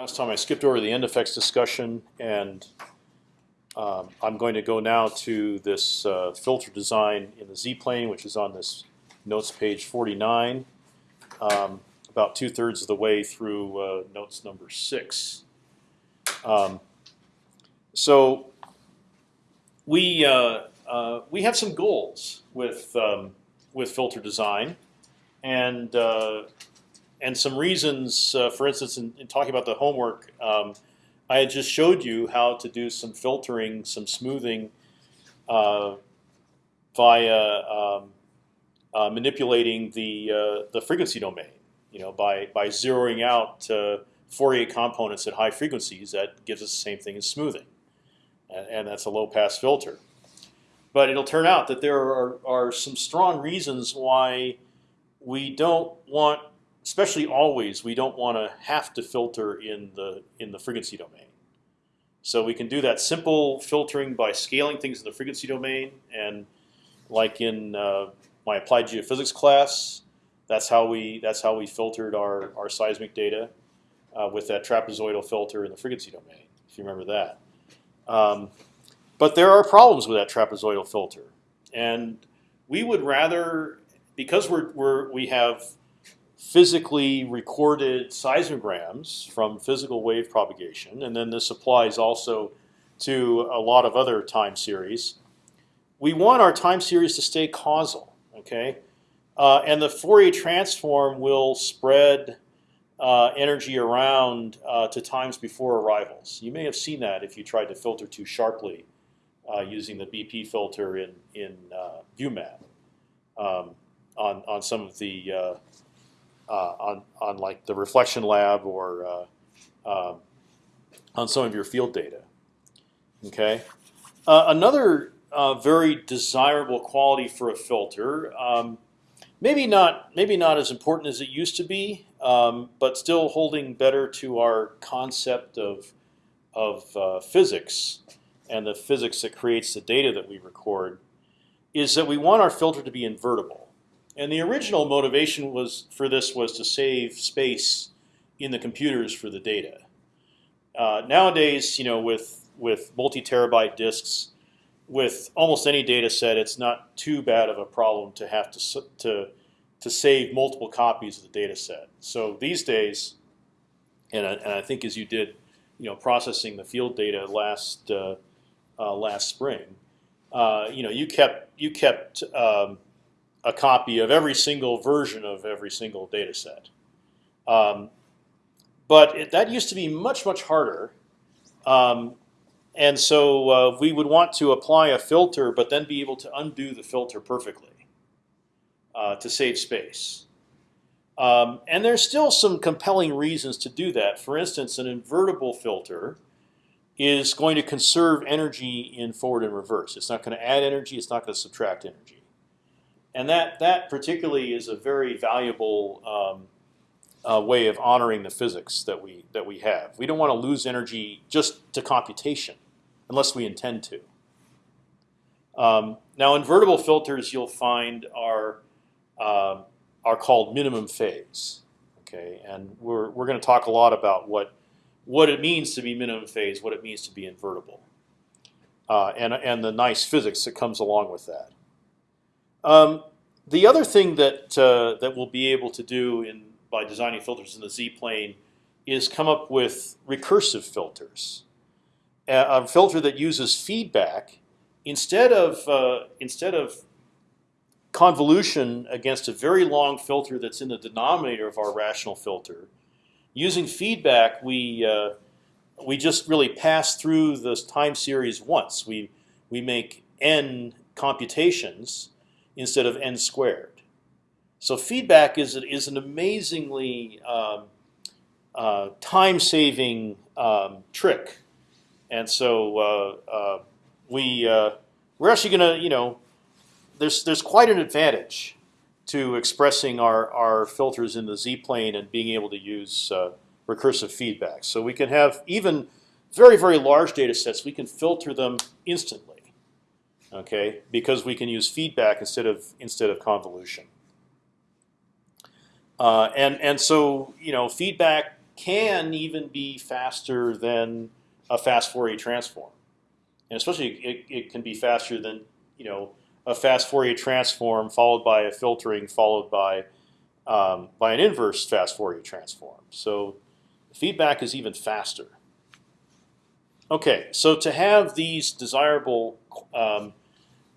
Last time I skipped over the end effects discussion, and um, I'm going to go now to this uh, filter design in the z-plane, which is on this notes page 49, um, about two thirds of the way through uh, notes number six. Um, so we uh, uh, we have some goals with um, with filter design, and uh, and some reasons. Uh, for instance, in, in, talking about the homework, um, I had just showed you how to do some filtering, some smoothing uh, via um, uh, manipulating the uh, the frequency domain. You know, by by zeroing out Fourier components at high frequencies, that gives us the same thing as smoothing, and, and that's a low pass filter. But it'll turn out that there are, are some strong reasons why we don't want especially always, we don't want to have to filter in the in the frequency domain. So we can do that simple filtering by scaling things in the frequency domain, and like in uh, my applied geophysics class, that's how we that's how we filtered our our seismic data uh, with that trapezoidal filter in the frequency domain. If you remember that. Um, but there are problems with that trapezoidal filter, and we would rather because we're, we're we have physically recorded seismograms from physical wave propagation, and then this applies also to a lot of other time series. We want our time series to stay causal, okay? Uh, and the Fourier transform will spread uh, energy around uh, to times before arrivals. You may have seen that if you tried to filter too sharply uh, using the BP filter in in uh, ViewMat um, on on some of the uh, uh, on on like the reflection lab or uh, um, on some of your field data. Okay, uh, another very desirable quality for a filter. Um, maybe not maybe not as important as it used to be, um, but still holding better to our concept of of uh, physics and the physics that creates the data that we record, is that we want our filter to be invertible. And the original motivation was for this was to save space in the computers for the data. Uh, nowadays, you know, with with multi-terabyte disks, with almost any data set, it's not too bad of a problem to have to to to save multiple copies of the data set. So these days, and I, and I think as you did, you know, processing the field data last uh, uh, last spring, uh, you know, you kept you kept um, a copy of every single version of every single data set. Um, but it, that used to be much, much harder. Um, and so uh, we would want to apply a filter, but then be able to undo the filter perfectly uh, to save space. Um, and there's still some compelling reasons to do that. For instance, an invertible filter is going to conserve energy in forward and reverse. It's not going to add energy. It's not going to subtract energy and that that particularly is a very valuable um, uh, way of honoring the physics that we that we have. We don't want to lose energy just to computation, unless we intend to. Um, now, invertible filters you'll find are uh, are called minimum phase. Okay, and we're we're going to talk a lot about what what it means to be minimum phase, what it means to be invertible, uh, and and the nice physics that comes along with that. Um, the other thing that uh, that we'll be able to do in by designing filters in the z-plane is come up with recursive filters. A, a filter that uses feedback instead of uh, instead of convolution against a very long filter that's in the denominator of our rational filter. Using feedback, we uh, we just really pass through this time series once. We we make n computations instead of n squared. So feedback is is an amazingly um, uh, time-saving um, trick, and so uh, uh, we uh, we're actually going to you know there's there's quite an advantage to expressing our our filters in the z-plane and being able to use uh, recursive feedback. So we can have even very very large data sets. We can filter them instantly okay? Because we can use feedback instead of instead of convolution. Uh, and and so you know feedback can even be faster than a fast Fourier transform, and especially it, it can be faster than you know a fast Fourier transform followed by a filtering followed by um, by an inverse fast Fourier transform. So feedback is even faster. Okay, so to have these desirable um,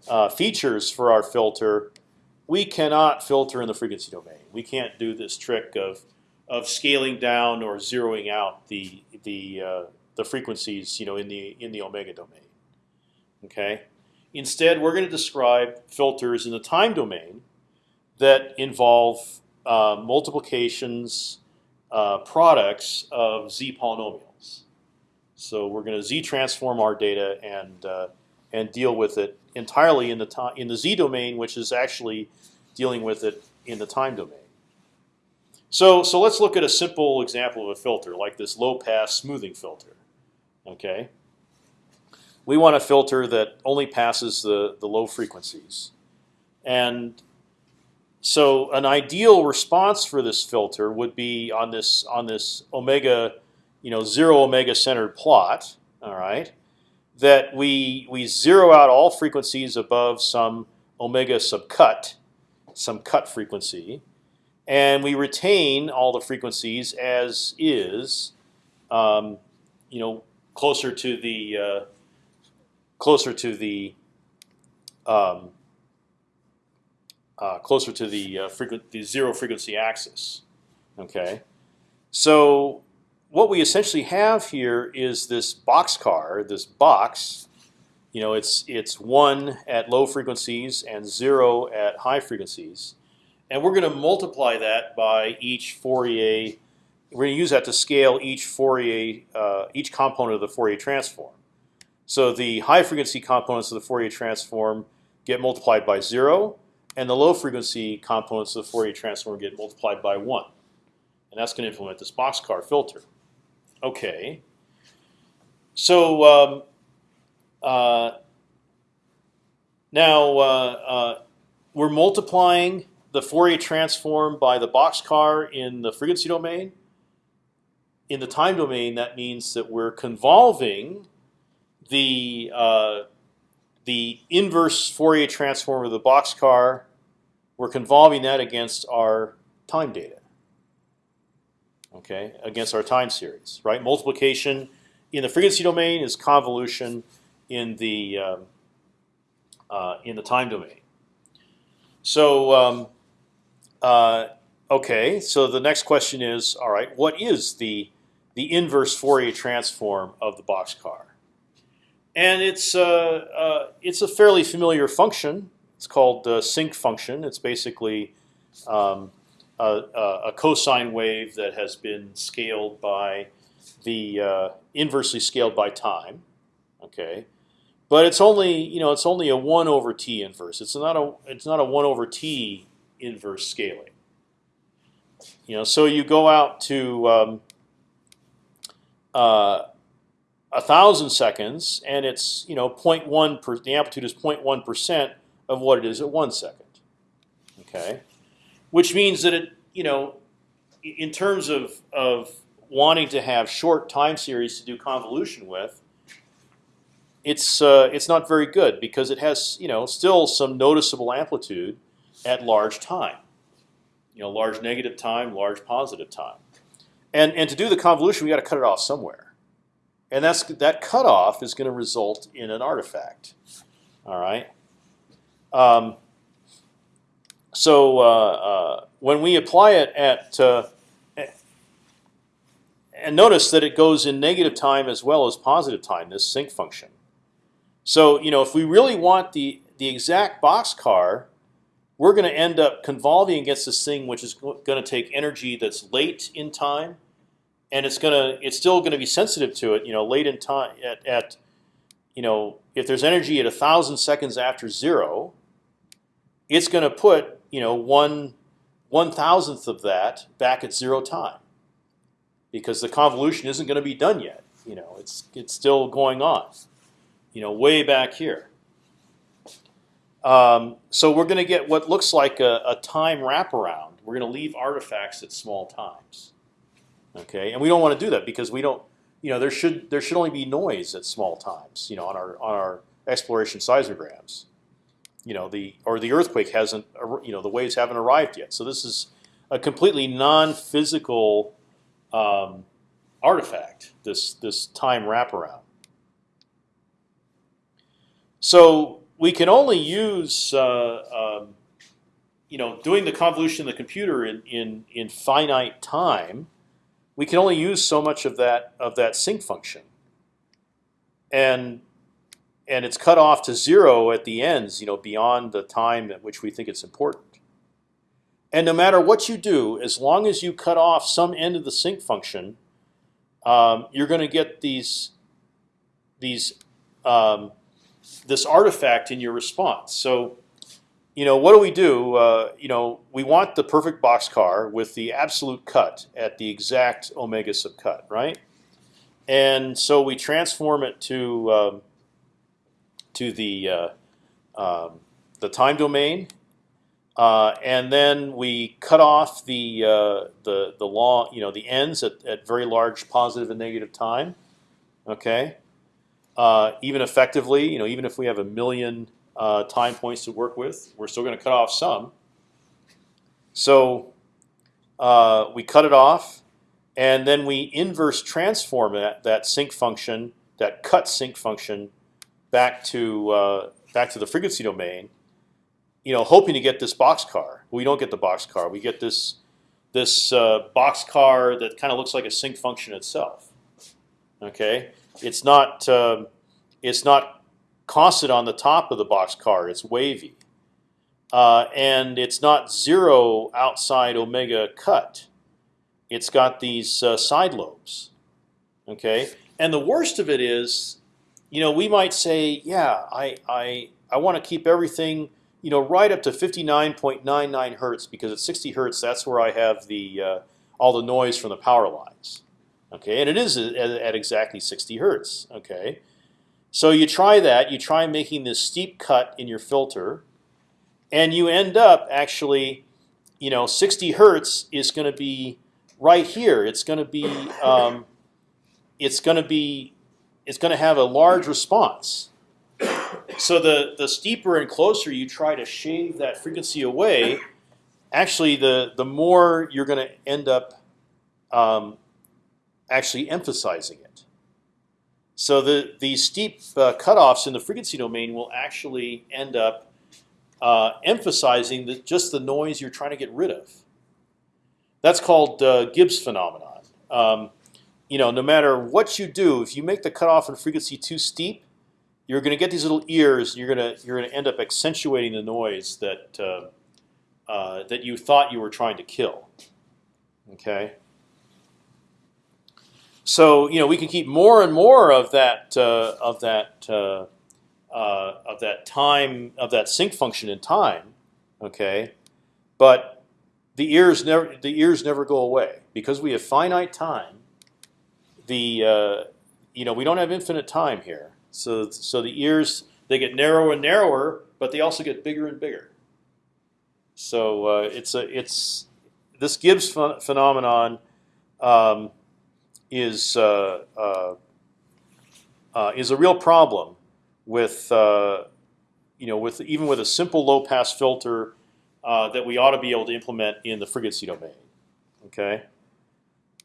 uh, features for our filter, we cannot filter in the frequency domain. We can't do this trick of of scaling down or zeroing out the the uh, the frequencies, you know, in the in the omega domain. Okay. Instead, we're going to describe filters in the time domain that involve uh, multiplications uh, products of z polynomials. So we're going to z transform our data and uh, and deal with it entirely in the time in the z domain, which is actually dealing with it in the time domain. So so let's look at a simple example of a filter like this low pass smoothing filter. Okay. We want a filter that only passes the the low frequencies, and so an ideal response for this filter would be on this on this omega, you know, zero omega centered plot. All right, that we we zero out all frequencies above some omega subcut, some cut frequency, and we retain all the frequencies as is, um, you know, closer to the uh, closer to the um, uh, closer to the uh, the zero frequency axis. Okay, so what we essentially have here is this boxcar, this box. You know, it's it's one at low frequencies and zero at high frequencies, and we're going to multiply that by each Fourier. We're going to use that to scale each Fourier, uh, each component of the Fourier transform. So the high frequency components of the Fourier transform get multiplied by zero, and the low frequency components of the Fourier transform get multiplied by one, and that's going to implement this boxcar filter. Okay. So um, uh, now uh, uh, we're multiplying the Fourier transform by the boxcar in the frequency domain. In the time domain, that means that we're convolving the uh, the inverse Fourier transform of the boxcar, we're convolving that against our time data. Okay, against our time series, right? Multiplication in the frequency domain is convolution in the um, uh, in the time domain. So um, uh, okay, so the next question is, all right, what is the the inverse Fourier transform of the boxcar? and it's uh, uh, it's a fairly familiar function. It's called the sinc function. It's basically um, a, a, cosine wave that has been scaled by the uh, inversely scaled by time. Okay, but it's only you know it's only a one over t inverse. It's not a it's not a one over t inverse scaling. You know, so you go out to um, uh, a thousand seconds, and it's you know 0.1 per, the amplitude is 0.1 percent of what it is at one second. Okay, which means that it you know in terms of of wanting to have short time series to do convolution with, it's uh, it's not very good because it has you know still some noticeable amplitude at large time, you know large negative time, large positive time, and and to do the convolution we got to cut it off somewhere and that's that cutoff is going to result in an artifact. All right. Um, so uh, uh, when we apply it at uh, and notice that it goes in negative time as well as positive time. This sinc function. So you know if we really want the the exact boxcar, we're going to end up convolving against this thing which is going to take energy that's late in time and it's gonna it's still gonna be sensitive to it. You know, late in time at, at you know if there's energy at a thousand seconds after zero, it's gonna put you know one one thousandth of that back at zero time because the convolution isn't going to be done yet. You know, it's it's still going on. You know, way back here. Um, so we're going to get what looks like a, a time wraparound. We're going to leave artifacts at small times. Okay, and we don't want to do that because we don't. You know, there should there should only be noise at small times. You know, on our on our exploration seismograms. You know, the or the earthquake hasn't. You know, the waves haven't arrived yet. So this is a completely non-physical um, artifact. This this time wraparound. So we can only use uh, um, you know doing the convolution of the computer in, in in finite time. We can only use so much of that of that sinc function, and and it's cut off to zero at the ends. You know beyond the time at which we think it's important. And no matter what you do, as long as you cut off some end of the sinc function, um, you're going to get these these um, this artifact in your response. So, you know, what do we do? Uh, you know, we want the perfect boxcar with the absolute cut at the exact omega sub cut, right? And so we transform it to um, to the uh, um, the time domain, uh, and then we cut off the uh, the the law, you know, the ends at, at very large positive and negative time. Okay, even effectively, you know, even if we have a million time points to work with, we're still going to cut off some. So uh, we cut it off, and then we inverse transform that that sinc function, that cut sinc function, back to uh, back to the frequency domain you know, hoping to get this box car. We don't get the box car. We get this this uh, boxcar that kind of looks like a sinc function itself. Okay, it's not uh, it's not constant on the top of the box car. It's wavy, uh, and it's not zero outside omega cut. It's got these uh, side lobes. Okay, and the worst of it is, you know, we might say, yeah, I I I want to keep everything you know, right up to 59.99 hertz because at 60 hertz, that's where I have the uh, all the noise from the power lines. Okay, and it is at, at, exactly 60 hertz. Okay, so you try that. You try making this steep cut in your filter, and you end up actually, you know, 60 hertz is going to be right here. It's going to be, um, it's going to be, it's going to have a large response so the the steeper and closer you try to shave that frequency away, actually the the more you're going to end up um, actually emphasizing it. So the the steep uh, cutoffs in the frequency domain will actually end up uh, emphasizing the, just the noise you're trying to get rid of. That's called uh, Gibbs phenomenon. Um, you know, no matter what you do, if you make the cutoff in frequency too steep, you're going to get these little ears. You're going to you're going to end up accentuating the noise that uh, uh, that you thought you were trying to kill. Okay. So you know we can keep more and more of that uh, of that uh, uh, of that time of that sinc function in time. Okay, but the ears never the ears never go away because we have finite time. The uh, you know we don't have infinite time here. So so the ears they get narrower and narrower, but they also get bigger and bigger. So uh, it's a it's this Gibbs ph phenomenon um, is uh, uh, uh, is a real problem with uh, you know with even with a simple low pass filter that we ought to be able to implement in the frequency domain. Okay.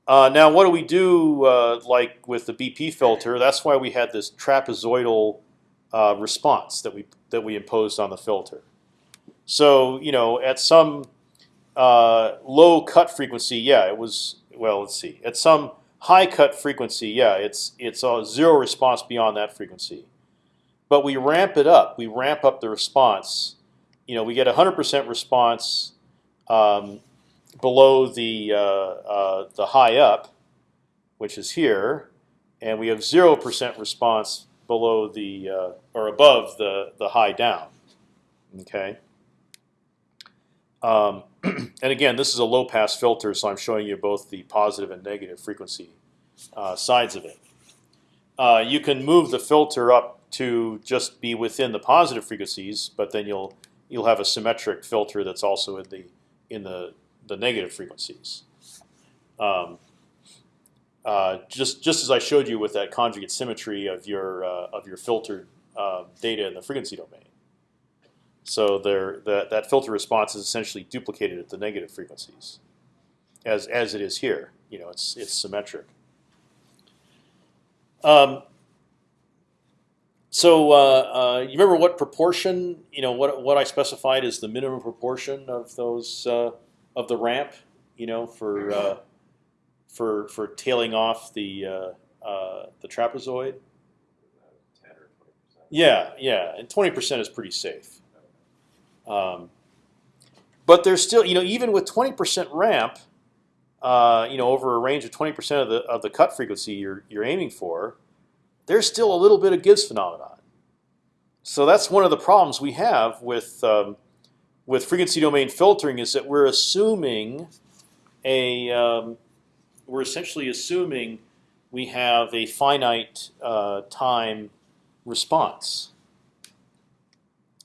Uh, now, what do we do uh, like with the BP filter? That's why we had this trapezoidal uh, response that we that we imposed on the filter. So you know, at some uh, low cut frequency, yeah, it was well. Let's see. At some high cut frequency, yeah, it's it's a zero response beyond that frequency. But we ramp it up. We ramp up the response. You know, we get 100% response um, below the uh, uh, the high up, which is here, and we have zero percent response below the uh, or above the the high down. Okay. Um, and again, this is a low pass filter, so I'm showing you both the positive and negative frequency uh, sides of it. Uh, you can move the filter up to just be within the positive frequencies, but then you'll you'll have a symmetric filter that's also in the in the the negative frequencies. Um, uh, just just as I showed you with that conjugate symmetry of your uh, of your filtered uh, data in the frequency domain. So there, that that filter response is essentially duplicated at the negative frequencies, as as it is here. You know, it's it's symmetric. Um, so uh, uh, you remember what proportion? You know what what I specified is the minimum proportion of those uh, of the ramp. You know for uh, for for tailing off the uh, uh, the trapezoid. Yeah, yeah, and twenty percent is pretty safe. Um, but there's still, you know, even with twenty percent ramp, uh, you know, over a range of twenty percent of the of the cut frequency you're you're aiming for, there's still a little bit of Gibbs phenomenon. So that's one of the problems we have with um, with frequency domain filtering is that we're assuming a um, we're essentially assuming we have a finite uh, time response,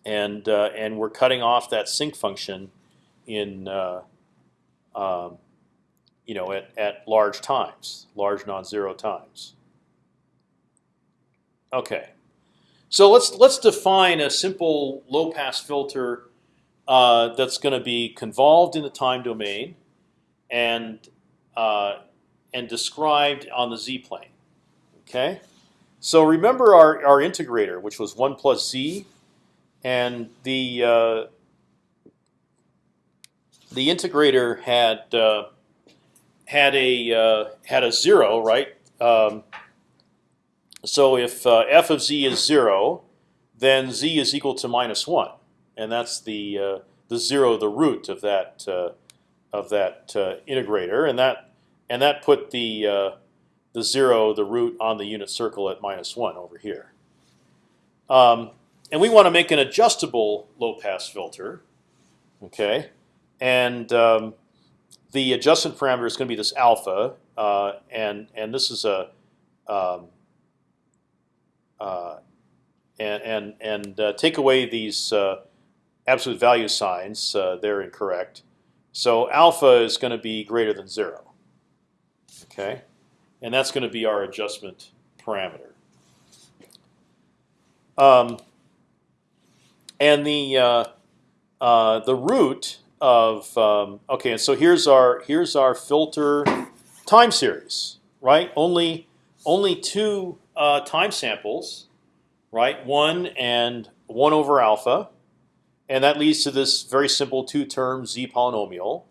and uh, and we're cutting off that sinc function in uh, um, you know at at large times, large non-zero times. Okay, so let's let's define a simple low-pass filter uh, that's going to be convolved in the time domain, and uh, and described on the z plane. Okay, so remember our our integrator, which was one plus z, and the uh, the integrator had uh, had a uh, had a zero, right? Um, so if uh, f of z is zero, then z is equal to minus one, and that's the uh, the zero, the root of that uh, of that uh, integrator, and that and that put the uh, the zero, the root on the unit circle at minus one over here. Um, and we want to make an adjustable low pass filter, okay? And um, the adjustment parameter is going to be this alpha, uh, and and this is a um, uh, and and and uh, take away these uh, absolute value signs; uh, they're incorrect. So alpha is going to be greater than zero. Okay, and that's going to be our adjustment parameter. Um, and the uh, uh, the root of um, okay, and so here's our here's our filter time series, right? Only only two uh, time samples, right? One and one over alpha, and that leads to this very simple two-term z polynomial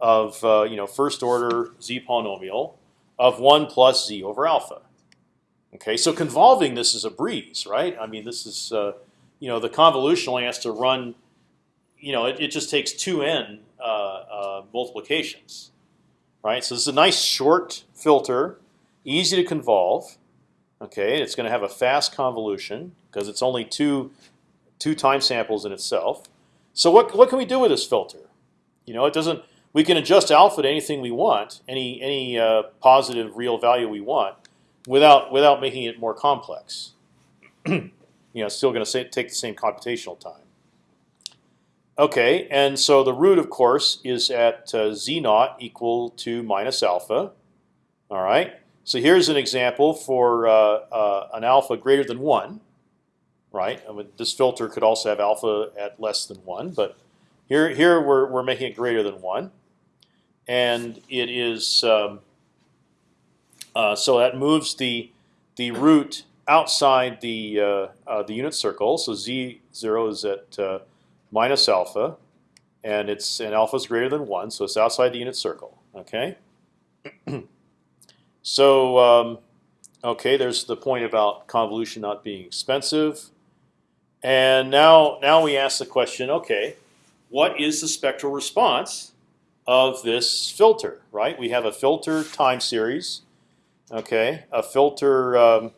of uh, you know first order z polynomial of one plus z over alpha. Okay, so convolving this is a breeze, right? I mean, this is uh, you know the convolution only has to run, you know, it, it just takes two n uh, uh, multiplications, right? So this is a nice short filter, easy to convolve. Okay, it's going to have a fast convolution because it's only two two time samples in itself. So what what can we do with this filter? You know, it doesn't. We can adjust alpha to anything we want, any any uh, positive real value we want, without without making it more complex. you know, still going to take the same computational time. Okay, and so the root, of course, is at uh, z naught equal to minus alpha. All right. So here's an example for uh, uh, an alpha greater than one, right? I mean, this filter could also have alpha at less than one, but here here we're we're making it greater than one, and it is um, uh, so that moves the the root outside the uh, uh, the unit circle. So z zero is at uh, minus alpha, and it's and alpha is greater than one, so it's outside the unit circle. Okay. So um, okay, there's the point about convolution not being expensive. And now, now we ask the question: Okay, what is the spectral response of this filter? Right? We have a filter time series. Okay, a filter, um,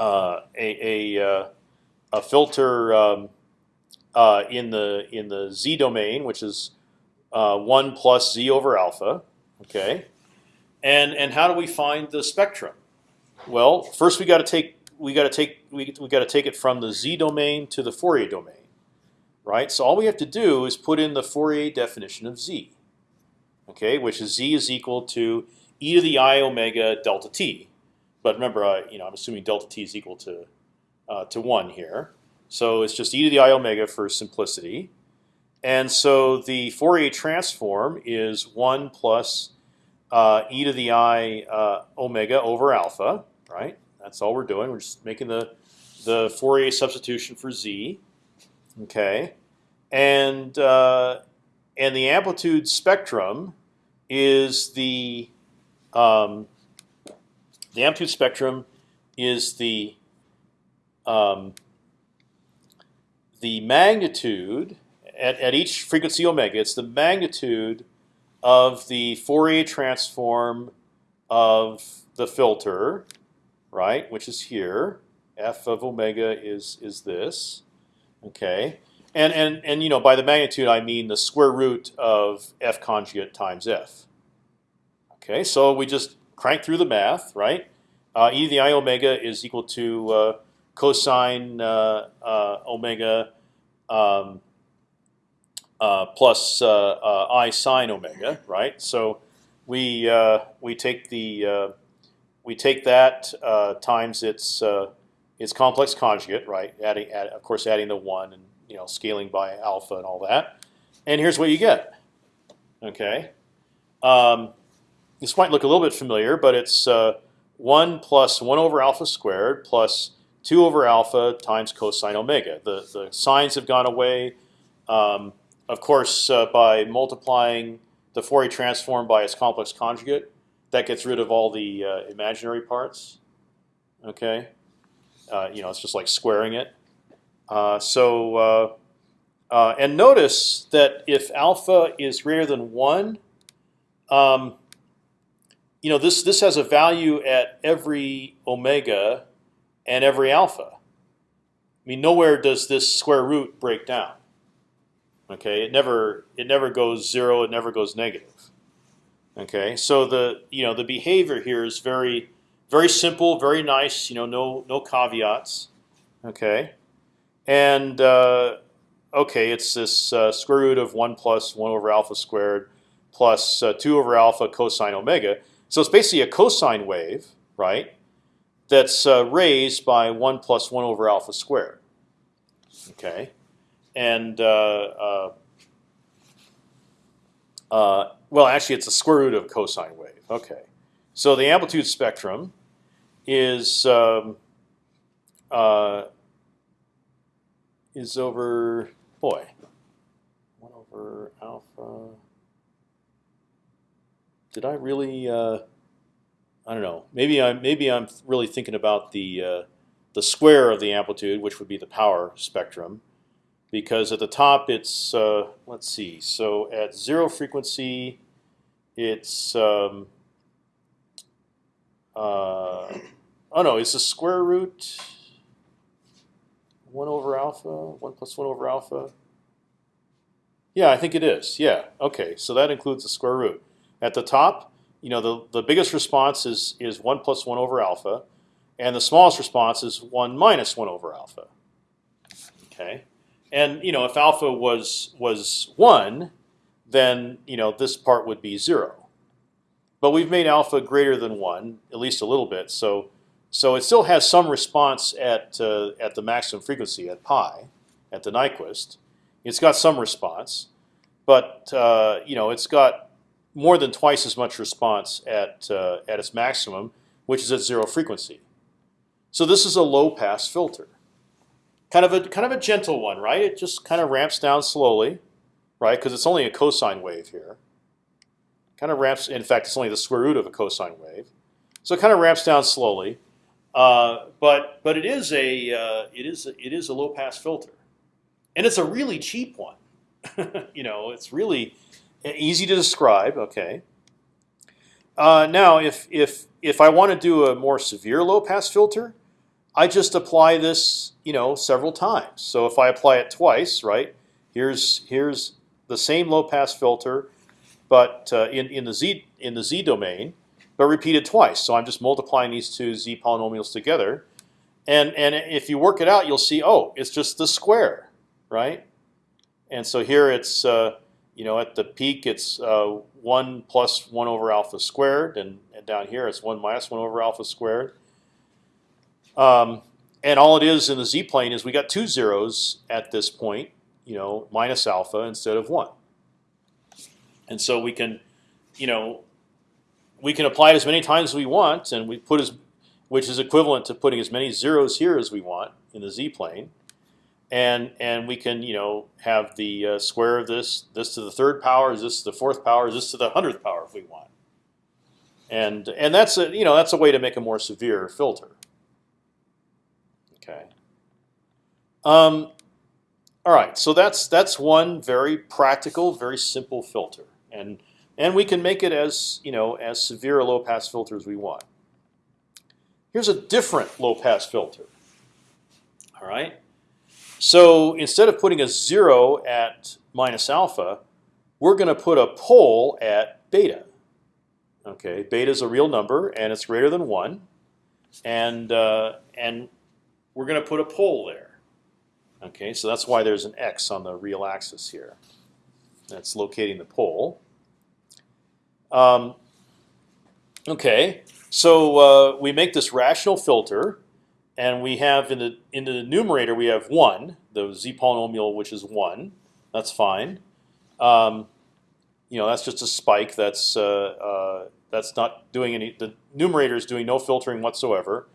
uh, a a, uh, a filter um, uh, in the in the z domain, which is uh, one plus z over alpha. Okay, and and how do we find the spectrum? Well, first we got to take we got to take we, we got to take it from the z domain to the Fourier domain, right? So all we have to do is put in the Fourier definition of z, okay, which is z is equal to e to the i omega delta t. But remember, uh, you know, I'm assuming delta t is equal to uh, to one here. So it's just e to the i omega for simplicity. And so the Fourier transform is one plus uh, e to the i uh, omega over alpha, right? That's all we're doing. We're just making the the Fourier substitution for z. Okay, and uh, and the amplitude spectrum is the um, the amplitude spectrum is the um, the magnitude at, at each frequency omega. It's the magnitude of the Fourier transform of the filter, right? Which is here. F of omega is is this. Okay, and and and you know by the magnitude I mean the square root of f conjugate times f. Okay, so we just crank through the math, right? Uh, e to the i omega is equal to uh, cosine uh, uh omega um, uh, plus uh, i sine omega, right? So we we take the we take that times its its complex conjugate, right? Adding, add, of course, adding the one and you know scaling by alpha and all that. And here's what you get. Okay. Um, this might look a little bit familiar, but it's uh, one plus one over alpha squared plus two over alpha times cosine omega. The the signs have gone away. Um, of course, uh, by multiplying the Fourier transform by its complex conjugate, that gets rid of all the uh, imaginary parts. Okay, uh, you know it's just like squaring it. Uh, so uh, uh, and notice that if alpha is greater than one, um, you know this this has a value at every omega and every alpha. I mean, nowhere does this square root break down. Okay, it never it never goes zero. It never goes negative. Okay, so the you know the behavior here is very very simple, very nice. You know, no no caveats. Okay, and uh, okay, it's this uh, square root of one plus one over alpha squared plus uh, two over alpha cosine omega. So it's basically a cosine wave, right? That's uh, raised by one plus one over alpha squared. Okay, and uh, uh, well, actually, it's a square root of cosine wave. Okay, so the amplitude spectrum is um, is over boy one over alpha. Did I really? Uh, I don't know. Maybe I'm maybe I'm really thinking about the uh, the square of the amplitude, which would be the power spectrum, because at the top it's uh, let's see. So at zero frequency, it's um, uh, oh no, it's the square root 1 over alpha, 1 plus 1 over alpha? Yeah, I think it is. Yeah, okay, so that includes the square root. At the top, you know, the, the biggest response is, is 1 plus 1 over alpha, and the smallest response is 1 minus 1 over alpha. Okay, and you know, if alpha was was 1, then you know this part would be 0. But we've made alpha greater than 1, at least a little bit, so so it still has some response at uh, at the maximum frequency at pi, at the Nyquist. It's got some response, but uh, you know it's got more than twice as much response at uh, at its maximum, which is at zero frequency. So this is a low pass filter, kind of a kind of a gentle one, right? It just kind of ramps down slowly, right? Because it's only a cosine wave here. Kind of ramps. In fact, it's only the square root of a cosine wave, so it kind of ramps down slowly. Uh, but but it is a uh, it is a, it is a low pass filter, and it's a really cheap one. you know, it's really easy to describe. Okay. Uh, now, if if if I want to do a more severe low pass filter, I just apply this you know several times. So if I apply it twice, right? Here's here's the same low pass filter, but uh, in in the z in the z domain but repeated twice. So I'm just multiplying these two z polynomials together, and and if you work it out, you'll see oh, it's just the square, right? And so here it's uh, you know at the peak it's uh, one plus one over alpha squared, and down here. It's one minus one over alpha squared. Um, and all it is in the z plane is we got two zeros at this point, you know, minus alpha instead of one. And so we can, you know, we can apply it as many times as we want, and we put as, which is equivalent to putting as many zeros here as we want in the z plane, and and we can you know have the uh, square of this, this to the third power, is this to the fourth power, is this to the hundredth power if we want, and and that's a you know that's a way to make a more severe filter. Okay. Um, all right, so that's that's one very practical, very simple filter, and and we can make it as you know as severe a low pass filter as we want. Here's a different low pass filter. All right. So instead of putting a zero at minus alpha, we're going to put a pole at beta. Okay, beta is a real number and it's greater than one, and uh, and we're going to put a pole there. Okay, so that's why there's an x on the real axis here. That's locating the pole. Um, okay, so uh, we make this rational filter, and we have in the in the numerator we have one, the z polynomial which is one. That's fine. Um, you know, that's just a spike. That's uh, uh, that's not doing any. The numerator is doing no filtering whatsoever.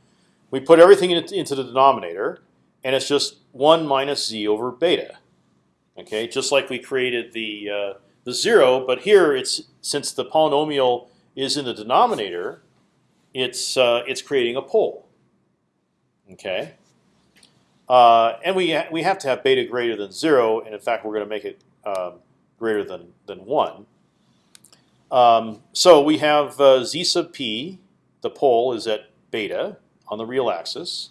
We put everything into the denominator, and it's just one minus z over beta. Okay, just like we created the uh, the zero, but here it's since the polynomial is in the denominator, it's uh, it's creating a pole. Okay, uh, and we ha we have to have beta greater than zero, and in fact we're going to make it um, greater than than one. Um, so we have uh, z sub p. The pole is at beta on the real axis,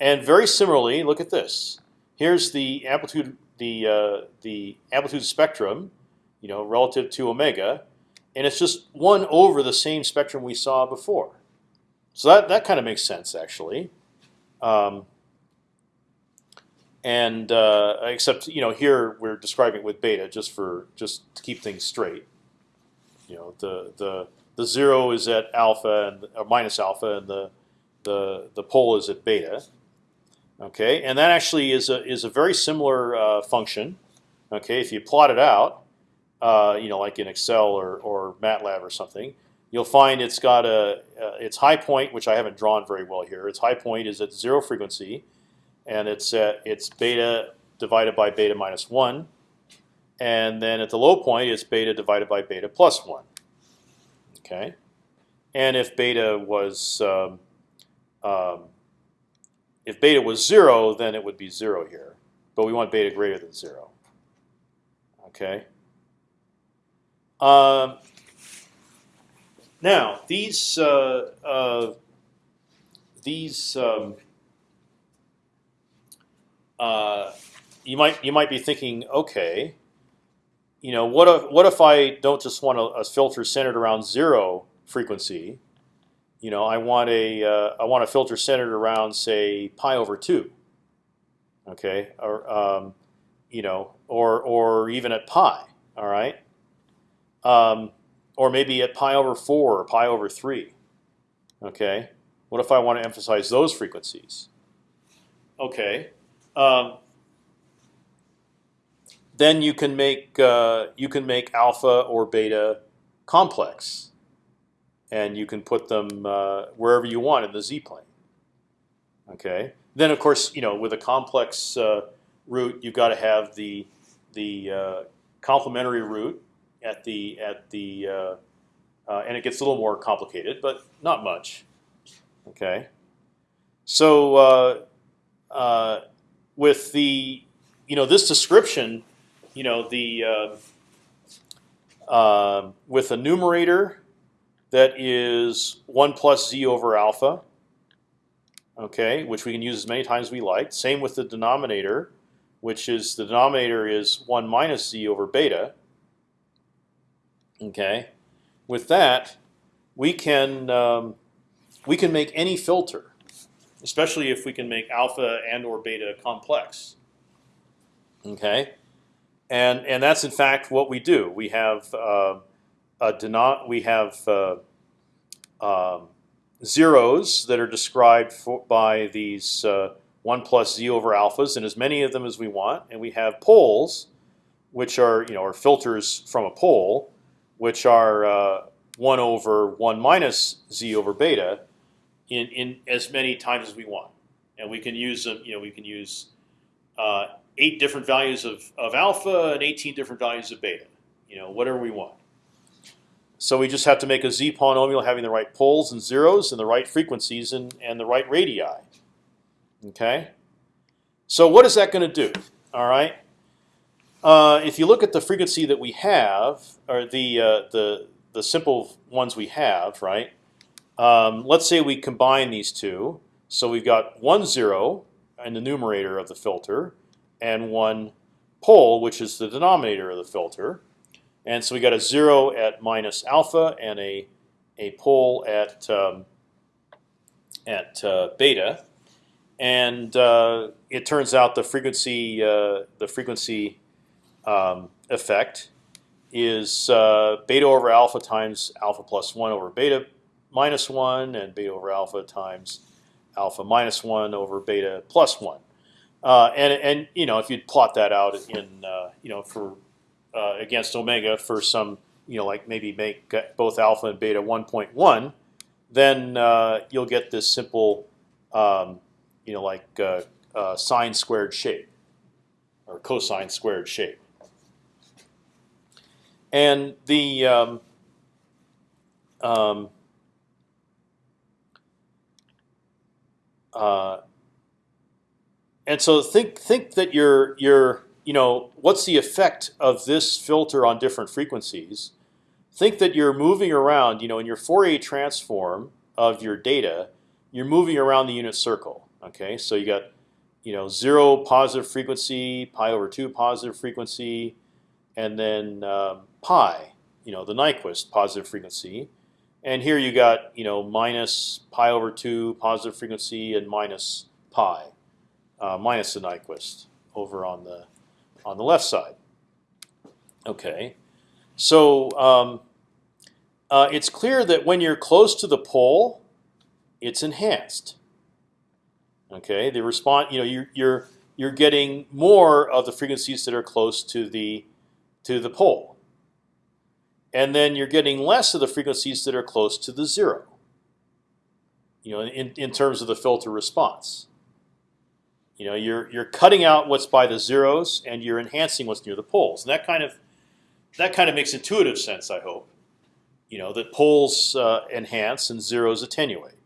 and very similarly, look at this. Here's the amplitude the uh, the amplitude spectrum you know, relative to omega, and it's just one over the same spectrum we saw before. So that that kind of makes sense actually. Um, and uh, except you know here we're describing it with beta just for just to keep things straight. You know the the the zero is at alpha and or minus alpha, and the the the pole is at beta. Okay, and that actually is a is a very similar uh, function. Okay, if you plot it out, uh, you know, like in Excel or, or MATLAB or something, you'll find it's got a uh, its high point, which I haven't drawn very well here. Its high point is at zero frequency, and it's at it's beta divided by beta minus one, and then at the low point, it's beta divided by beta plus one. Okay, and if beta was um, um, if beta was zero, then it would be zero here, but we want beta greater than zero. Okay. Um, now these uh, uh, these um, uh, you might you might be thinking, okay, you know, what if what if I don't just want a, a filter centered around zero frequency? You know, I want a uh, I want a filter centered around say pi over two. Okay, or um, you know, or or even at pi. All right um, or maybe at pi over four or pi over three. Okay, what if I want to emphasize those frequencies? Okay, um, then you can make uh, you can make alpha or beta complex, and you can put them uh, wherever you want in the z plane. Okay, then of course you know with a complex uh, root you've got to have the the uh, complementary root at the at the uh, uh, and it gets a little more complicated, but not much. Okay, so uh, with the you know this description, you know the with a numerator that is one plus z over alpha. Okay, which we can use as many times as we like. Same with the denominator, which is the denominator is one minus z over beta. Okay, with that, we can um, we can make any filter, especially if we can make alpha and or beta complex. Okay, and and that's in fact what we do. We have uh, denom we have uh, um, zeros that are described for, by these uh, one plus z over alphas, and as many of them as we want, and we have poles, which are you know are filters from a pole, which are uh, one over one minus z over beta, in in as many times as we want, and we can use them. You know, we can use uh, eight different values of, of alpha and 18 different values of beta. You know, whatever we want. So we just have to make a z polynomial having the right poles and zeros and the right frequencies and, and the right radii. Okay. So what is that going to do? All right. Uh, if you look at the frequency that we have, or the uh, the the simple ones we have, right? Um, let's say we combine these two. So we've got one zero in the numerator of the filter, and one pole, which is the denominator of the filter. And so we got a zero at minus alpha and a a pole at um, at uh, beta, and uh, it turns out the frequency uh, the frequency um, effect is uh, beta over alpha times alpha plus one over beta minus one, and beta over alpha times alpha minus one over beta plus one. Uh, and and you know if you plot that out in uh, you know for uh, against omega for some, you know, like maybe make both alpha and beta 1.1, then uh, you'll get this simple, um, you know, like uh, uh, sine squared shape or cosine squared shape. And the um, um, uh, and so think think that you're you're you know, what's the effect of this filter on different frequencies? Think that you're moving around, you know, in your Fourier transform of your data, you're moving around the unit circle. Okay, so you got, you know, zero positive frequency, pi over two positive frequency, and then um, pi, you know, the Nyquist positive frequency. And here you got, you know, minus pi over two positive frequency and minus pi, uh, minus the Nyquist over on the on the left side. Okay, so um, uh, it's clear that when you're close to the pole, it's enhanced. Okay, the response, you know, you're you're you're getting more of the frequencies that are close to the to the pole, and then you're getting less of the frequencies that are close to the zero. You know, in in terms of the filter response. You know, you're you're cutting out what's by the zeros and you're enhancing what's near the poles. And that kind of that kind of makes intuitive sense. I hope. You know that poles uh, enhance and zeros attenuate.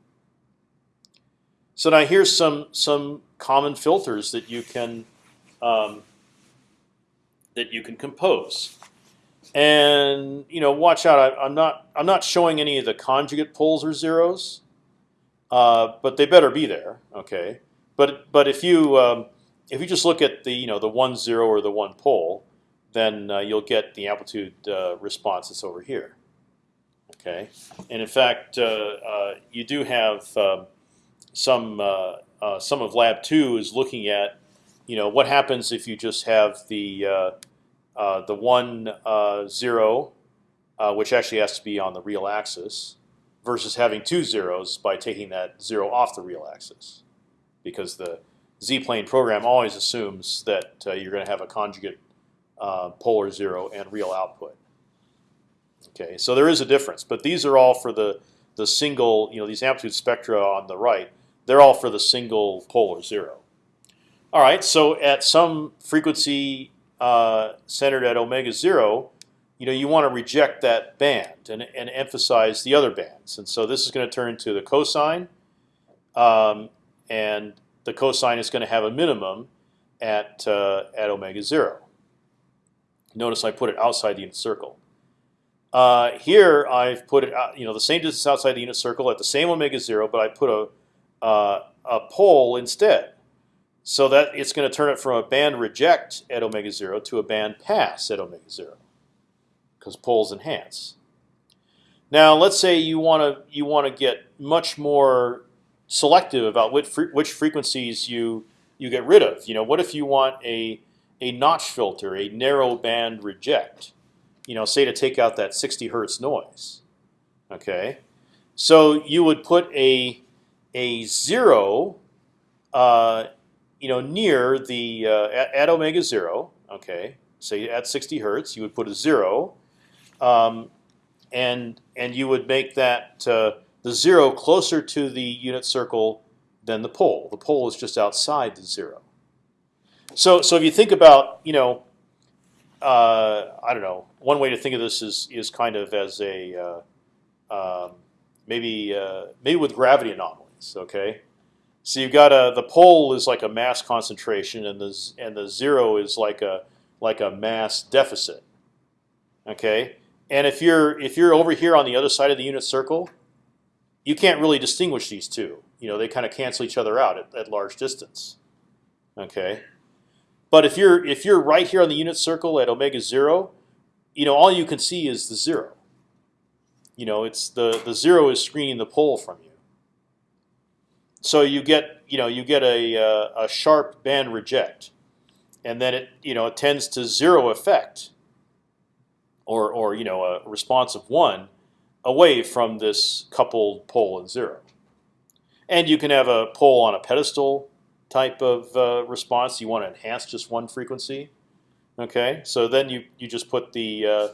So now here's some some common filters that you can um, that you can compose. And you know, watch out. I, am not I'm not showing any of the conjugate poles or zeros, uh, but they better be there. Okay. But but if you um, if you just look at the you know the one zero or the one pole, then uh, you'll get the amplitude uh, response that's over here. Okay, and in fact, uh, uh you do have um, some uh, uh, some of lab two is looking at you know what happens if you just have the the one zero, which actually has to be on the real axis, versus having two zeros by taking that zero off the real axis because the z-plane program always assumes that uh, you're going to have a conjugate uh, polar zero and real output. Okay, so there is a difference, but these are all for the the single, you know, these amplitude spectra on the right. They're all for the single polar zero. All right, so at some frequency uh, centered at omega zero, you know, you want to reject that band and, and emphasize the other bands. And so this is going to turn into the cosine, um, and the cosine is going to have a minimum at uh, at omega zero. Notice I put it outside the unit circle. Uh, here I've put it out, you know the same distance outside the unit circle at the same omega zero, but I put a uh, a pole instead, so that it's going to turn it from a band reject at omega zero to a band pass at omega zero, because poles enhance. Now let's say you want to you want to get much more selective about which fre which frequencies you you get rid of. You know, what if you want a a notch filter, a narrow band reject? You know, say to take out that 60 hertz noise. Okay, So you would put a a zero, uh, you know, near the uh, at, omega zero. Okay, say at 60 hertz, you would put a zero, um, and and you would make that uh, the zero closer to the unit circle than the pole. The pole is just outside the zero. So so if you think about you know. Uh, I don't know. One way to think of this is is kind of as a uh, um, maybe uh, maybe with gravity anomalies. Okay, so you've got a the pole is like a mass concentration, and the and the zero is like a like a mass deficit. Okay, and if you're if you're over here on the other side of the unit circle, you can't really distinguish these two. You know, they kind of cancel each other out at, at large distance. Okay, but if you're if you're right here on the unit circle at omega zero, you know all you can see is the zero you know, it's the the zero is screening the pole from you. So you get you know you get a uh, a sharp band reject, and then it you know it tends to zero effect, or or you know a response of one, away from this coupled pole and zero. And you can have a pole on a pedestal type of uh, response. You want to enhance just one frequency. Okay, so then you you just put the uh,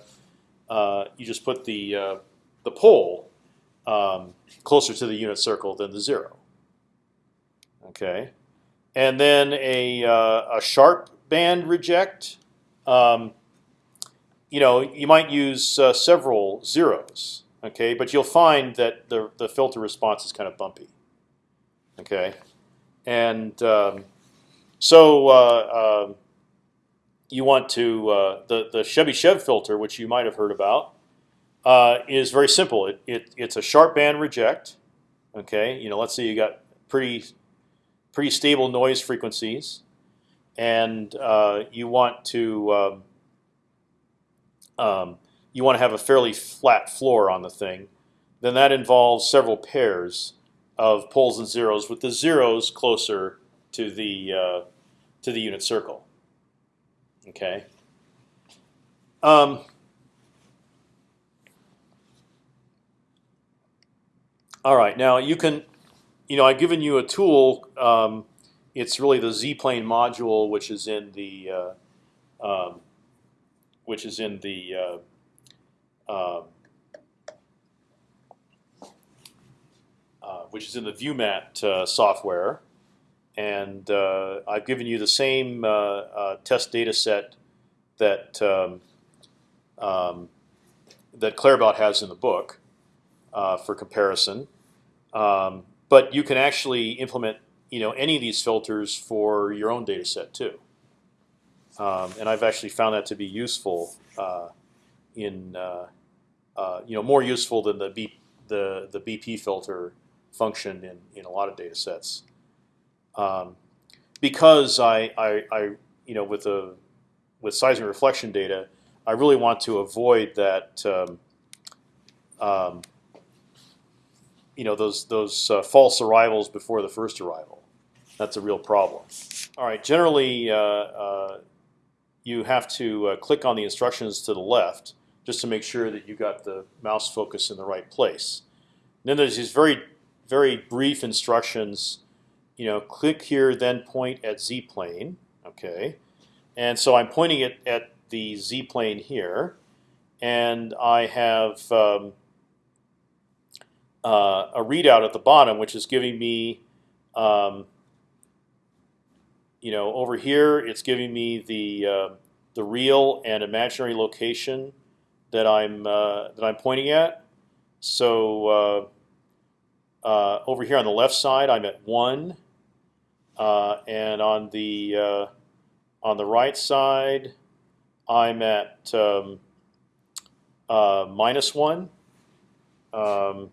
uh you just put the uh, the pole um, closer to the unit circle than the zero. Okay, and then a uh, a sharp band reject. Um, you know, you might use uh, several zeros. Okay, but you'll find that the the filter response is kind of bumpy. Okay, and um, so uh, um, you want to uh, the the Chebyshev filter, which you might have heard about uh, is very simple. It, it, it's a sharp band reject. Okay, you know, let's say you got pretty pretty stable noise frequencies, and uh, you want to um, um, you want to have a fairly flat floor on the thing. Then that involves several pairs of poles and zeros, with the zeros closer to the uh, to the unit circle. Okay. Um, All right, now you can, you know, I've given you a tool. Um, it's really the Z-plane module, which is in the, uh, um, which is in the, uh, um, uh, which is in the ViewMat uh, software, and uh, I've given you the same uh, test data set that um, um, that Claerbout has in the book uh, for comparison. Um, but you can actually implement you know any of these filters for your own data set too. Um, and I've actually found that to be useful uh, in uh, uh, you know more useful than the B, the the BP filter function in in a lot of data sets. Um, because I, I, I you know with the with seismic reflection data, I really want to avoid that um, um, you know those those uh, false arrivals before the first arrival. That's a real problem. All right, generally uh, uh, you have to uh, click on the instructions to the left just to make sure that you got the mouse focus in the right place. And then there's these very very brief instructions. You know, click here, then point at z plane. Okay, and so I'm pointing it at the z plane here, and I have um, uh, a readout at the bottom, which is giving me, um, you know, over here it's giving me the uh, the real and imaginary location that I'm uh, that I'm pointing at. So uh, uh, over here on the left side, I'm at one, uh, and on the on the right side, I'm at um, minus one. Um,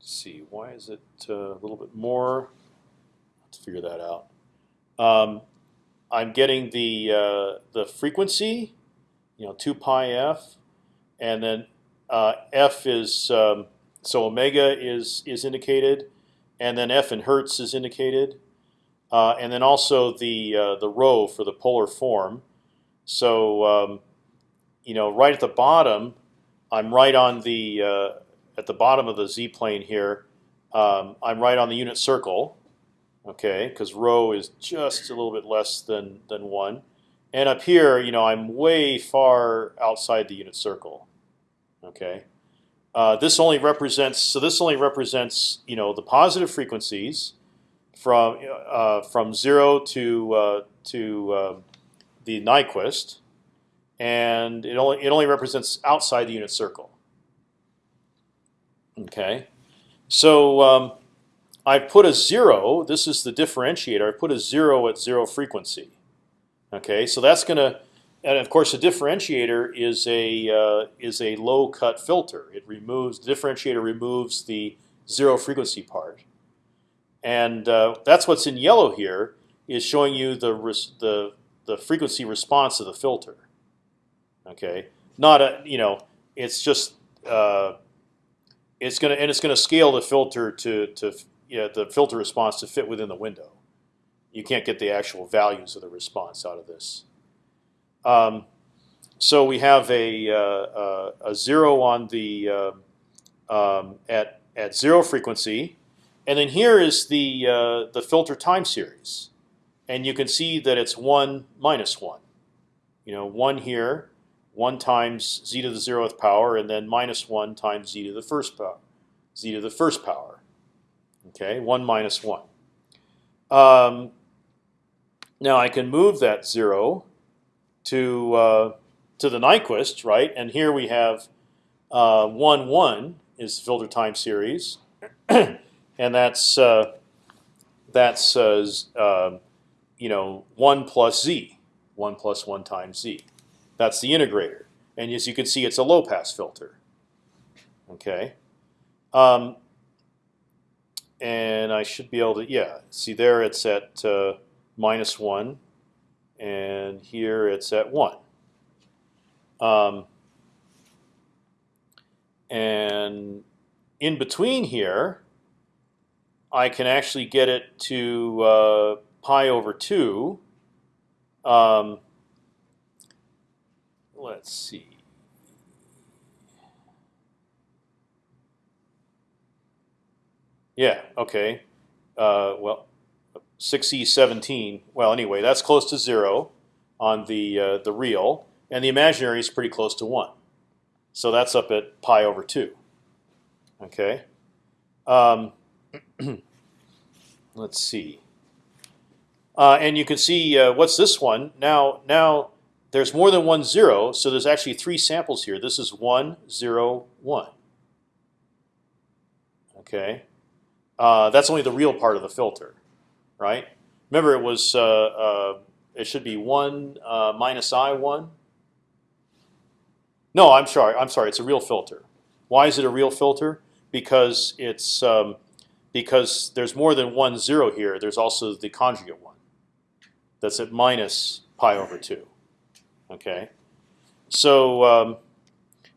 see, why is it a little bit more? Let's figure that out. Um, I'm getting the uh, the frequency, you know, two pi f, and then uh, f is um, so omega is is indicated, and then f in hertz is indicated, uh, and then also the uh, the rho for the polar form. So um, you know, right at the bottom, I'm right on the uh, at the bottom of the z plane here, um, I'm right on the unit circle, okay, because rho is just a little bit less than than one, and up here, you know, I'm way far outside the unit circle, okay. Uh, this only represents so this only represents you know the positive frequencies from uh, from zero to uh, to uh, the Nyquist, and it only it only represents outside the unit circle. Okay, so um, I put a zero. This is the differentiator. I put a zero at zero frequency. Okay, so that's going to, and of course, the differentiator is a uh, is a low cut filter. It removes the differentiator removes the zero frequency part, and uh, that's what's in yellow here is showing you the the the frequency response of the filter. Okay, not a you know it's just uh, it's gonna and it's gonna scale the filter to to yeah the filter response to fit within the window. You can't get the actual values of the response out of this. Um, so we have a, uh, a zero on the uh, um, at at zero frequency, and then here is the uh, the filter time series, and you can see that it's one minus one. You know, one here, one times z to the zeroth power, and then minus one times z to the first power, z to the first power. Okay, one minus one. Um, now I can move that zero to uh, to the Nyquist, right? And here we have uh, one one is filter time series, and that's uh, that's uh, um, you know one plus z, one plus one times z. That's the integrator, and as you can see, it's a low pass filter. Okay, um, and I should be able to yeah see there it's at uh, minus one, and here it's at one. Um, and in between here, I can actually get it to uh, pi over two. Um, let's see. Yeah. Okay. Uh, well, 6e17. Well, anyway, that's close to zero on the uh, the real, and the imaginary is pretty close to one. So that's up at pi over two. Okay. Um, let's see. Uh, and you can see uh, what's this one now. Now there's more than one zero, so there's actually three samples here. This is one zero one. Okay. Uh, that's only the real part of the filter right? Remember, it was uh, uh, it should be one uh, minus i one. No, I'm sorry. I'm sorry. It's a real filter. Why is it a real filter? Because it's um, because there's more than one zero here. There's also the conjugate one. That's at minus pi over two. Okay. So um,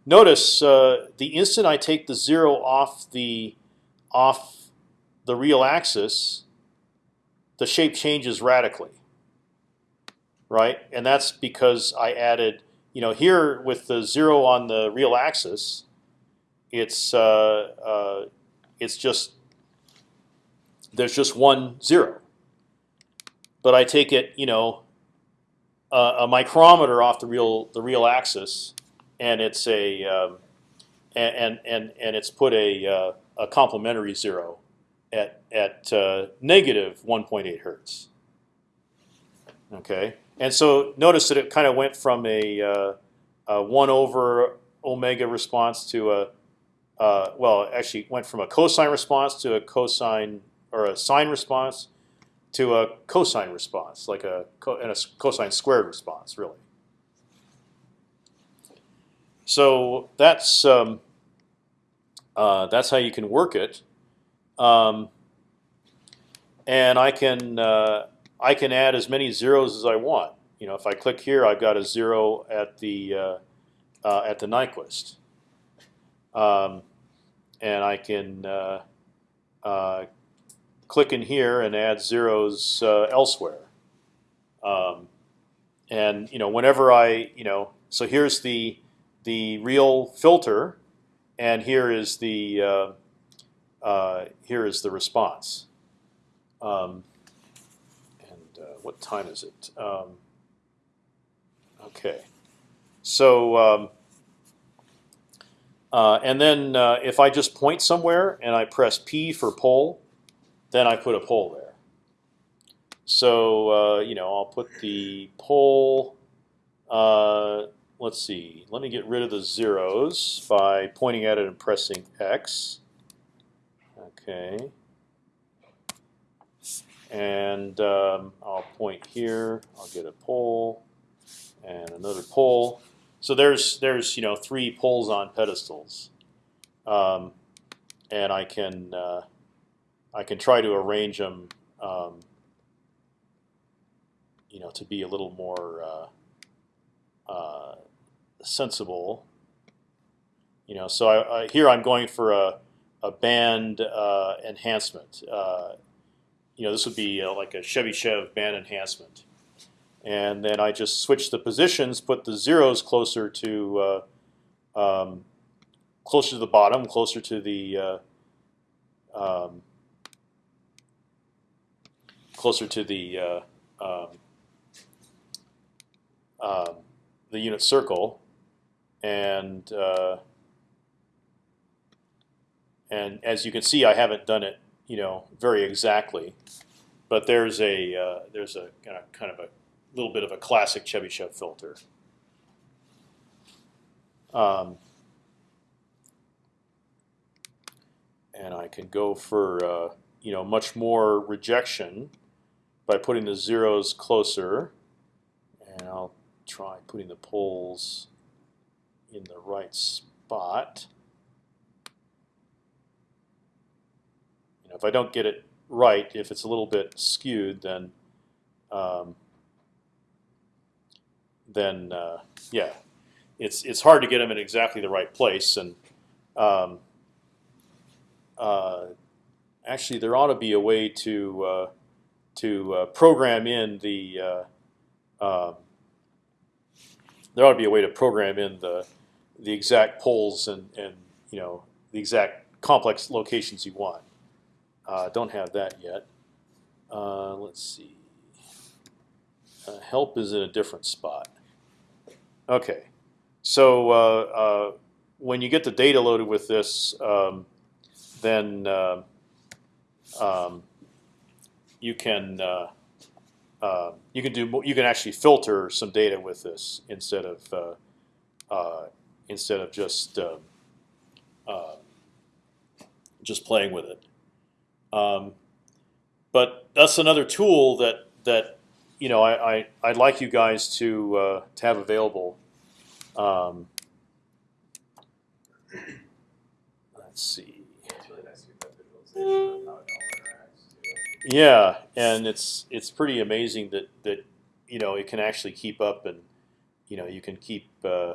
notice uh, the instant I take the zero off the off the real axis, the shape changes radically, right? And that's because I added, you know, here with the zero on the real axis, it's uh, uh, it's just there's just one zero. But I take it, you know, a micrometer off the real the real axis, and it's a um, and and and it's put a uh, a complementary zero at at uh, negative 1.8 hertz. Okay, and so notice that it kind of went from a, uh, a, one over omega response to a uh, well, actually went from a cosine response to a cosine or a sine response to a cosine response, like a and a cosine squared response, really. So that's um, uh, that's how you can work it. Um, and I can uh, I can add as many zeros as I want. You know, if I click here, I've got a zero at the uh, uh, at the Nyquist, um, and I can uh, uh, click in here and add zeros uh, elsewhere. Um, and you know, whenever I you know, so here's the the real filter, and here is the uh, here is the response. Um, and uh, what time is it? Um, okay, so um, uh, and then uh, if I just point somewhere and I press P for pole, then I put a pole there. So uh, you know I'll put the pole. Uh, let's see. Let me get rid of the zeros by pointing at it and pressing X. Okay. And um, I'll point here. I'll get a pole and another pole. So there's there's you know three poles on pedestals, um, and I can uh, I can try to arrange them, um, you know, to be a little more uh, uh, sensible. You know, so I, I, here I'm going for a a band uh, enhancement. Uh, you know, this would be uh, like a Chevy Chev band enhancement, and then I just switch the positions, put the zeros closer to uh, um, closer to the bottom, closer to the uh, um, closer to the uh, um, um the unit circle, and and as you can see, I haven't done it, you know, very exactly. But there's a uh, there's a kind of, kind of a little bit of a classic Chebyshev filter. Um, and I can go for uh, you know much more rejection by putting the zeros closer, and I'll try putting the poles in the right spot. Know, if I don't get it right, if it's a little bit skewed, then um, then uh, yeah, it's it's hard to get them in exactly the right place. And um, uh, actually, there ought to be a way to uh, to uh, program in the uh, um, there ought to be a way to program in the the exact poles and and you know the exact complex locations you want. Uh, don't have that yet. Uh, let's see. Uh, help is in a different spot. Okay, so uh, uh, when you get the data loaded with this, um, then uh, um, you can you can do you can actually filter some data with this instead of instead of just just playing with it. Um, but that's another tool that that you know I, I I'd like you guys to uh, to have available. Um, let's see. Yeah, and it's it's pretty amazing that that you know it can actually keep up and you know you can keep uh,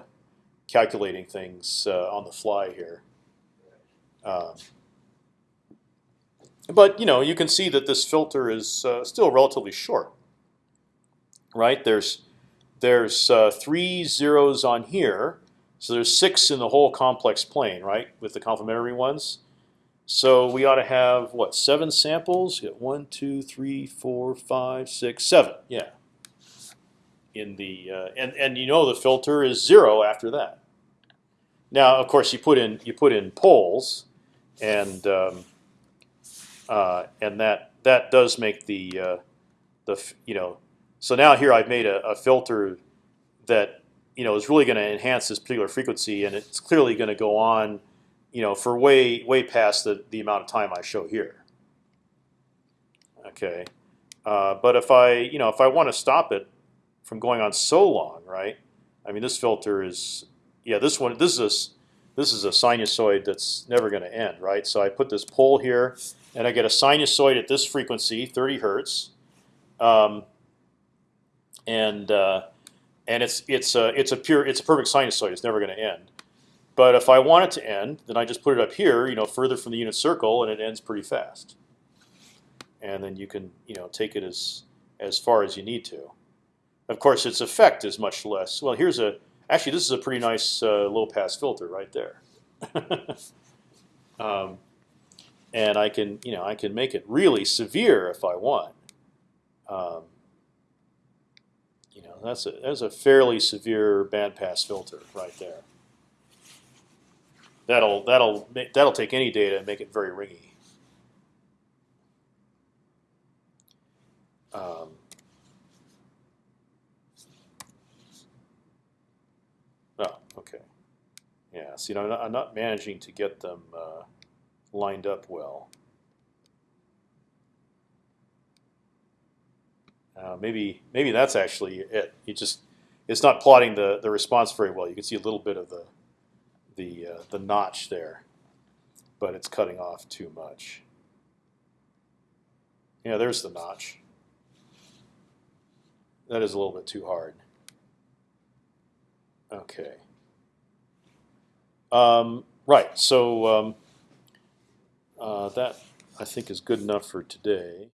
calculating things uh, on the fly here. Um, but you know, you can see that this filter is uh, still relatively short, right? There's there's uh, three zeros on here, so there's six in the whole complex plane, right? With the complementary ones. So we ought to have what seven samples? Get one, two, three, four, five, six, seven. Yeah. In the uh, and and you know the filter is zero after that. Now, of course, you put in you put in poles, and um, uh, and that that does make the uh, the you know. So now here I've made a, a filter that you know is really going to enhance this particular frequency, and it's clearly going to go on, you know, for way way past the the amount of time I show here. Okay, uh, but if I you know if I want to stop it from going on so long, right? I mean, this filter is yeah. This one this is a this is a sinusoid that's never going to end, right? So I put this pole here, and I get a sinusoid at this frequency, 30 hertz, um, and uh, and it's it's a it's a pure it's a perfect sinusoid. It's never going to end. But if I want it to end, then I just put it up here, you know, further from the unit circle, and it ends pretty fast. And then you can you know take it as as far as you need to. Of course, its effect is much less. Well, here's a actually this is a pretty nice uh, low pass filter right there. um, and I can you know I can make it really severe if I want. Um, you know that's a that's a fairly severe bandpass filter right there. That'll that'll that'll take any data and make it very ringy. Um, oh, okay. Yeah. See, I'm not, I'm not managing to get them uh, lined up well. Uh, maybe maybe that's actually it. You just it's not plotting the the response very well. You can see a little bit of the the uh, the notch there, but it's cutting off too much. Yeah, there's the notch. That is a little bit too hard. Okay. Um, right. So um, Uh, that I think is good enough for today.